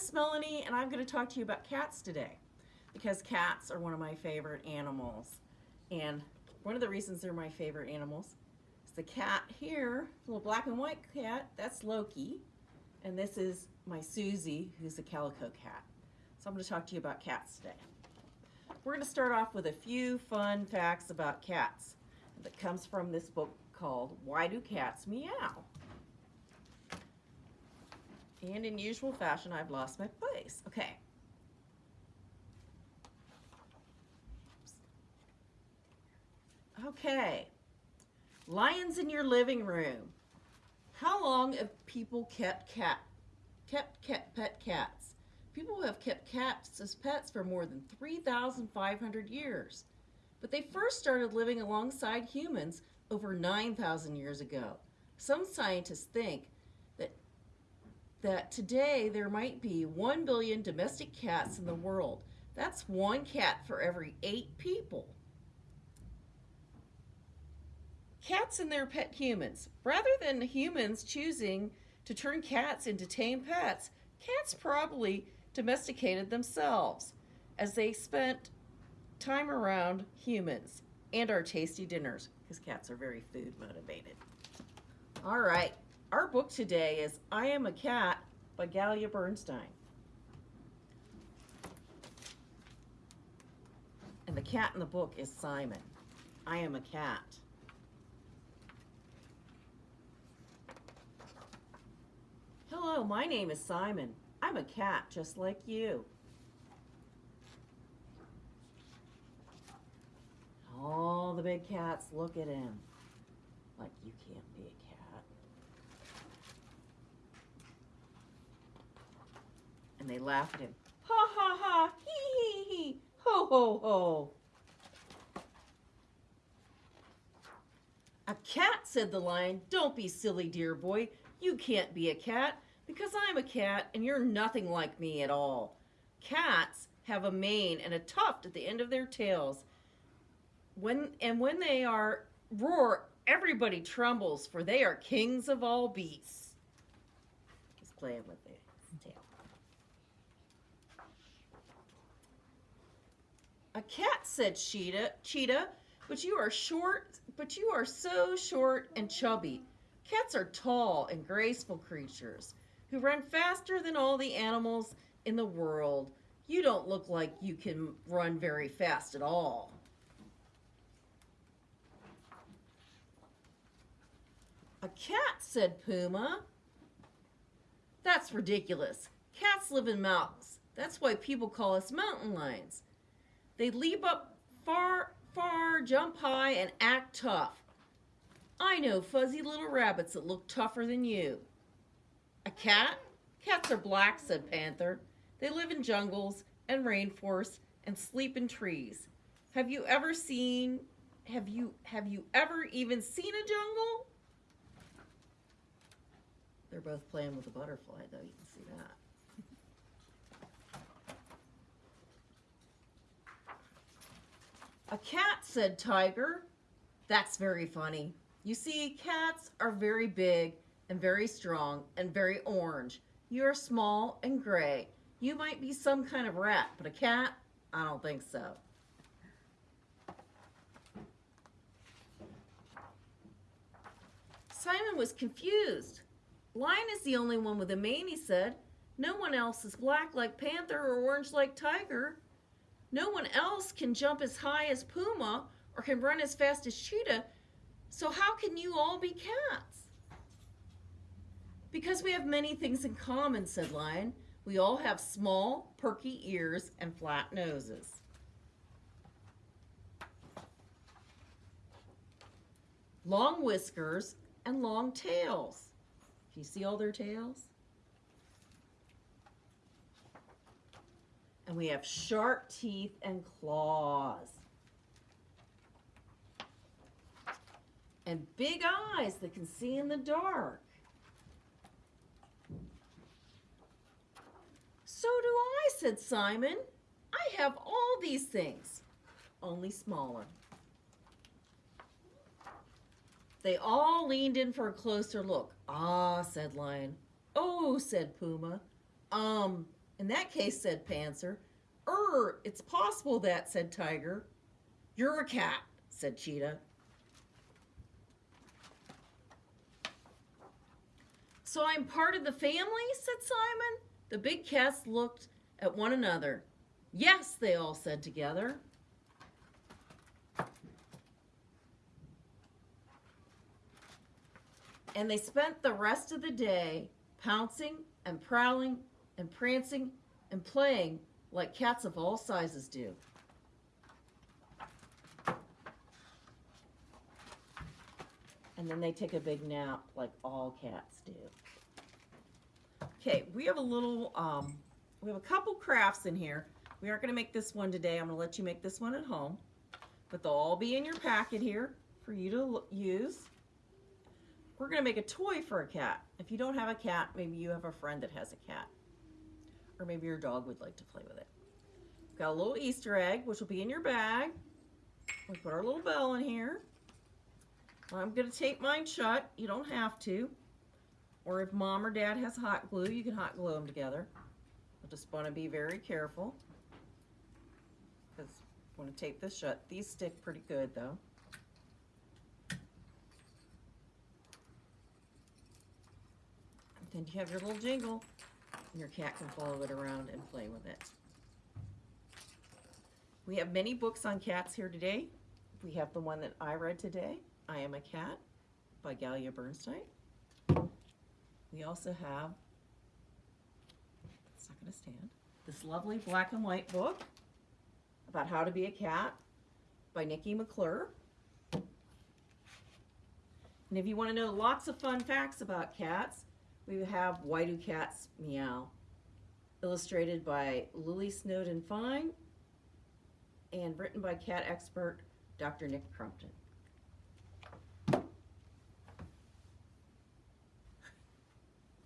Miss Melanie, and I'm going to talk to you about cats today because cats are one of my favorite animals. And one of the reasons they're my favorite animals is the cat here, little black and white cat, that's Loki. And this is my Susie, who's a calico cat. So I'm going to talk to you about cats today. We're going to start off with a few fun facts about cats that comes from this book called Why Do Cats Meow? And in usual fashion, I've lost my place. Okay. Okay. Lions in your living room. How long have people kept cat kept cat pet cats? People have kept cats as pets for more than 3,500 years. But they first started living alongside humans over 9,000 years ago. Some scientists think that today there might be 1 billion domestic cats in the world. That's one cat for every eight people. Cats and their pet humans. Rather than humans choosing to turn cats into tame pets, cats probably domesticated themselves as they spent time around humans and our tasty dinners because cats are very food motivated. All right, our book today is I Am a Cat by Galia Bernstein. And the cat in the book is Simon. I am a cat. Hello, my name is Simon. I'm a cat just like you. All the big cats look at him like you can't be a cat. And they laugh at him. Ha ha ha, hee hee hee, ho ho ho. A cat, said the lion. Don't be silly, dear boy. You can't be a cat because I'm a cat and you're nothing like me at all. Cats have a mane and a tuft at the end of their tails. When and when they are roar, everybody trembles, for they are kings of all beasts. He's playing with the tail. A cat, said Cheetah, Cheetah, but you are short, but you are so short and chubby. Cats are tall and graceful creatures who run faster than all the animals in the world. You don't look like you can run very fast at all. A cat, said Puma. That's ridiculous. Cats live in mountains. That's why people call us mountain lions. They leap up far, far, jump high, and act tough. I know fuzzy little rabbits that look tougher than you. A cat? Cats are black, said Panther. They live in jungles and rainforests and sleep in trees. Have you ever seen, have you, have you ever even seen a jungle? They're both playing with a butterfly, though. You can see that. A cat, said Tiger. That's very funny. You see, cats are very big and very strong and very orange. You're small and gray. You might be some kind of rat, but a cat? I don't think so. Simon was confused. Lion is the only one with a mane, he said. No one else is black like Panther or orange like Tiger. No one else can jump as high as Puma or can run as fast as Cheetah. So how can you all be cats? Because we have many things in common, said Lion. We all have small, perky ears and flat noses. Long whiskers and long tails. Can you see all their tails? And we have sharp teeth and claws. And big eyes that can see in the dark. So do I, said Simon. I have all these things, only smaller. They all leaned in for a closer look. Ah, said Lion. Oh, said Puma. Um, In that case, said Panther. Er, it's possible that, said Tiger. You're a cat, said Cheetah. So I'm part of the family, said Simon. The big cats looked at one another. Yes, they all said together. And they spent the rest of the day pouncing and prowling and prancing and playing like cats of all sizes do. And then they take a big nap like all cats do. Okay, we have a little, um, we have a couple crafts in here. We aren't going to make this one today. I'm to let you make this one at home. But they'll all be in your packet here for you to use. We're going to make a toy for a cat. If you don't have a cat, maybe you have a friend that has a cat. Or maybe your dog would like to play with it. Got a little Easter egg, which will be in your bag. We put our little bell in here. I'm going to tape mine shut. You don't have to. Or if mom or dad has hot glue, you can hot glue them together. I just want to be very careful. Because I want to tape this shut. These stick pretty good though. Then you have your little jingle, and your cat can follow it around and play with it. We have many books on cats here today. We have the one that I read today, I Am a Cat by Galia Bernstein. We also have, it's not to stand, this lovely black and white book about how to be a cat by Nikki McClure. And if you want to know lots of fun facts about cats, we have Why Do Cats Meow, illustrated by Lily Snowden Fine and written by cat expert Dr. Nick Crumpton.